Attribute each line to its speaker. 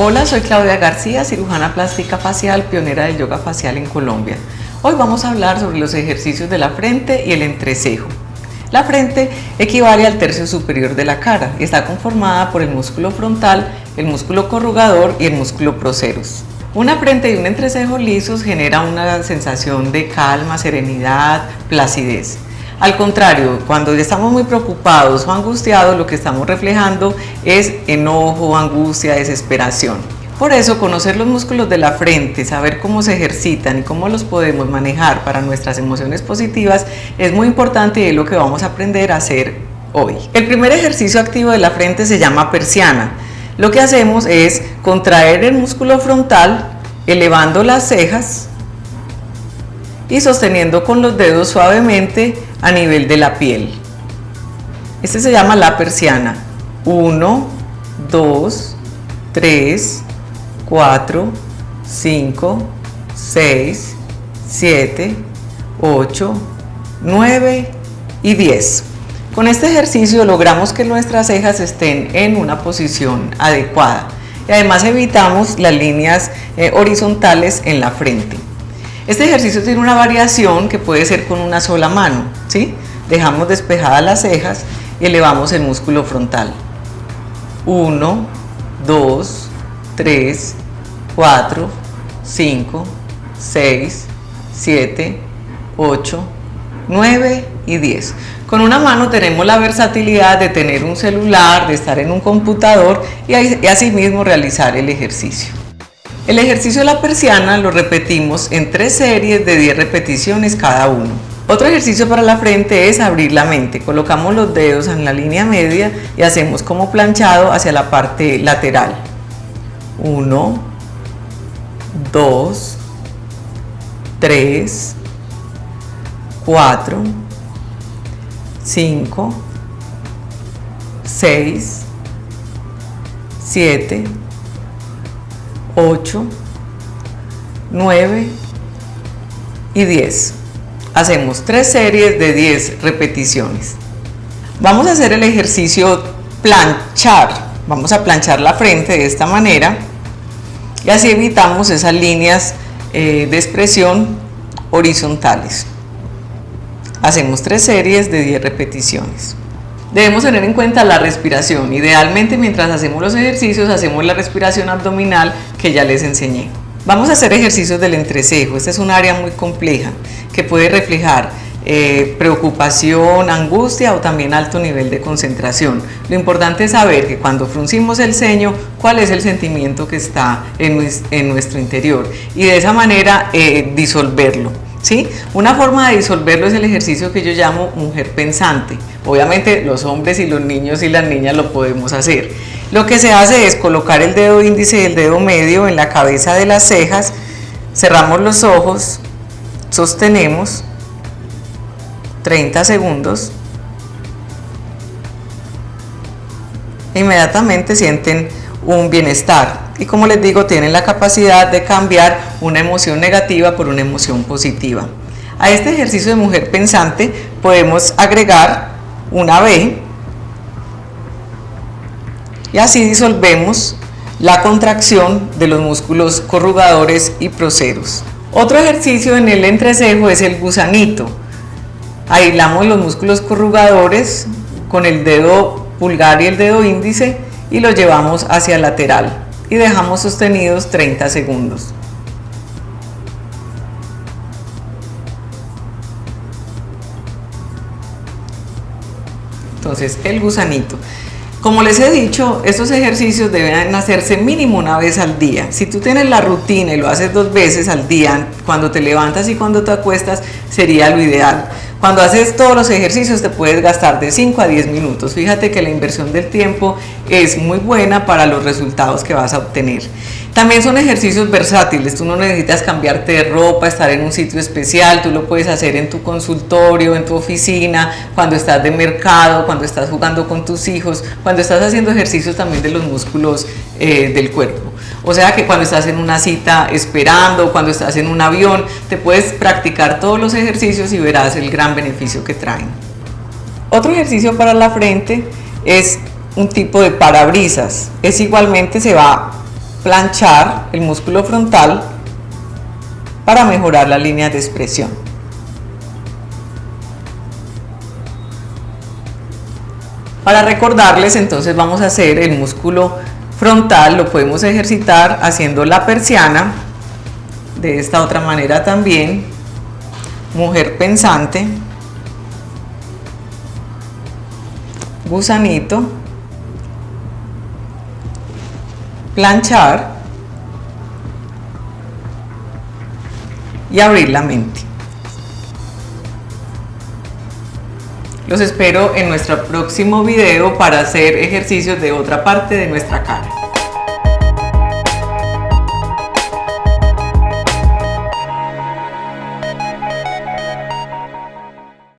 Speaker 1: Hola, soy Claudia García, cirujana plástica facial, pionera del yoga facial en Colombia. Hoy vamos a hablar sobre los ejercicios de la frente y el entrecejo. La frente equivale al tercio superior de la cara y está conformada por el músculo frontal, el músculo corrugador y el músculo procerus. Una frente y un entrecejo lisos genera una sensación de calma, serenidad, placidez. Al contrario, cuando estamos muy preocupados o angustiados, lo que estamos reflejando es enojo, angustia, desesperación. Por eso, conocer los músculos de la frente, saber cómo se ejercitan y cómo los podemos manejar para nuestras emociones positivas es muy importante y es lo que vamos a aprender a hacer hoy. El primer ejercicio activo de la frente se llama persiana. Lo que hacemos es contraer el músculo frontal, elevando las cejas y sosteniendo con los dedos suavemente a nivel de la piel. Este se llama la persiana. 1, 2, 3, 4, 5, 6, 7, 8, 9 y 10. Con este ejercicio logramos que nuestras cejas estén en una posición adecuada y además evitamos las líneas eh, horizontales en la frente. Este ejercicio tiene una variación que puede ser con una sola mano, ¿sí? Dejamos despejadas las cejas y elevamos el músculo frontal. 1, 2, 3, 4, 5, 6, 7, 8, 9 y 10. Con una mano tenemos la versatilidad de tener un celular, de estar en un computador y asimismo realizar el ejercicio. El ejercicio de la persiana lo repetimos en tres series de 10 repeticiones cada uno. Otro ejercicio para la frente es abrir la mente. Colocamos los dedos en la línea media y hacemos como planchado hacia la parte lateral. 1, 2, 3, 4, 5, 6, 7, 8, 9 y 10. Hacemos tres series de 10 repeticiones. Vamos a hacer el ejercicio planchar. Vamos a planchar la frente de esta manera y así evitamos esas líneas eh, de expresión horizontales. Hacemos tres series de 10 repeticiones. Debemos tener en cuenta la respiración. Idealmente mientras hacemos los ejercicios hacemos la respiración abdominal que ya les enseñé. Vamos a hacer ejercicios del entrecejo. Esta es un área muy compleja que puede reflejar eh, preocupación, angustia o también alto nivel de concentración. Lo importante es saber que cuando fruncimos el ceño, cuál es el sentimiento que está en, nuestro interior y de esa manera eh, disolverlo. ¿Sí? Una forma de disolverlo es el ejercicio que yo llamo mujer pensante. Obviamente los hombres y los niños y las niñas lo podemos hacer. Lo que se hace es colocar el dedo índice y el dedo medio en la cabeza de las cejas, cerramos los ojos, sostenemos 30 segundos, inmediatamente sienten un bienestar y como les digo tienen la capacidad de cambiar una emoción negativa por una emoción positiva. A este ejercicio de mujer pensante podemos agregar una B y así disolvemos la contracción de los músculos corrugadores y proceros. Otro ejercicio en el entrecejo es el gusanito. Aislamos los músculos corrugadores con el dedo pulgar y el dedo índice y los llevamos hacia el lateral y dejamos sostenidos 30 segundos. Entonces, el gusanito. Como les he dicho, estos ejercicios deben hacerse mínimo una vez al día. Si tú tienes la rutina y lo haces dos veces al día, cuando te levantas y cuando te acuestas, sería lo ideal. Cuando haces todos los ejercicios te puedes gastar de 5 a 10 minutos. Fíjate que la inversión del tiempo es muy buena para los resultados que vas a obtener. También son ejercicios versátiles, tú no necesitas cambiarte de ropa, estar en un sitio especial, tú lo puedes hacer en tu consultorio, en tu oficina, cuando estás de mercado, cuando estás jugando con tus hijos, cuando estás haciendo ejercicios también de los músculos eh, del cuerpo. O sea que cuando estás en una cita esperando, cuando estás en un avión, te puedes practicar todos los ejercicios y verás el gran beneficio que traen. Otro ejercicio para la frente es un tipo de parabrisas. Es igualmente se va planchar el músculo frontal para mejorar la línea de expresión. Para recordarles entonces vamos a hacer el músculo frontal, lo podemos ejercitar haciendo la persiana, de esta otra manera también, mujer pensante, gusanito, planchar y abrir la mente. Los espero en nuestro próximo video para hacer ejercicios de otra parte de nuestra cara.